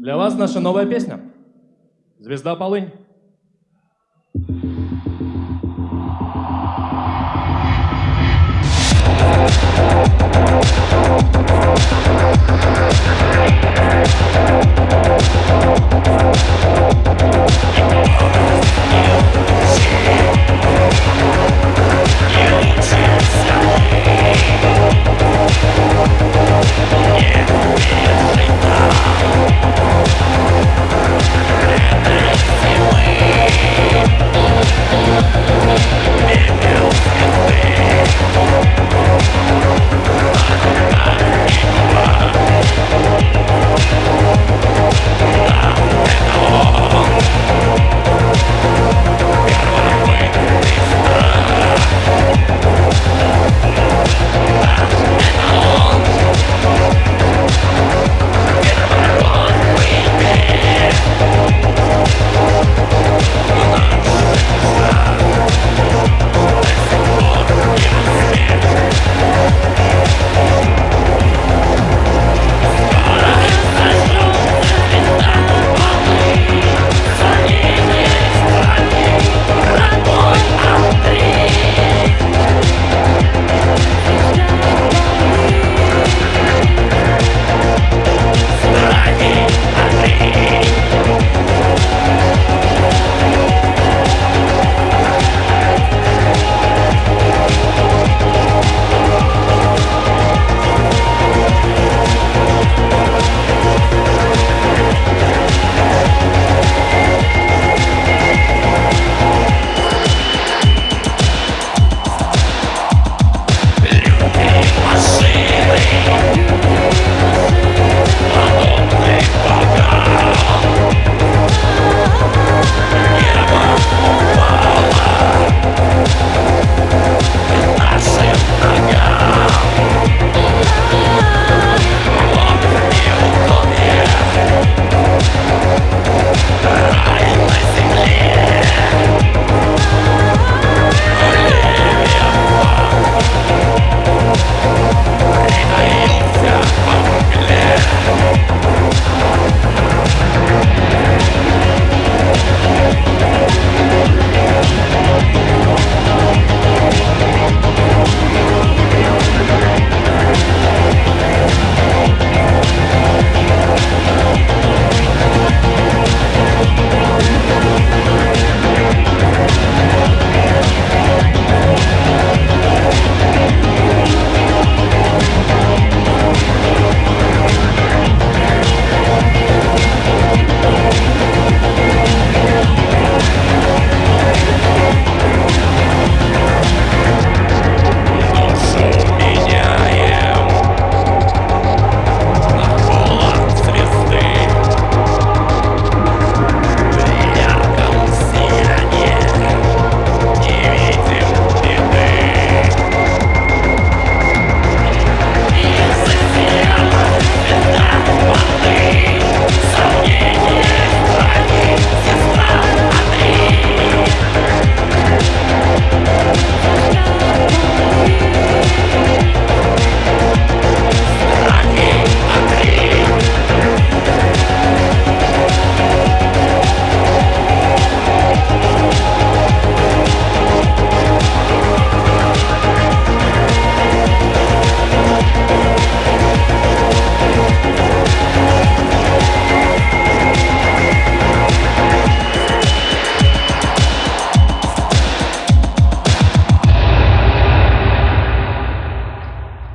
Для вас наша новая песня. Звезда полынь.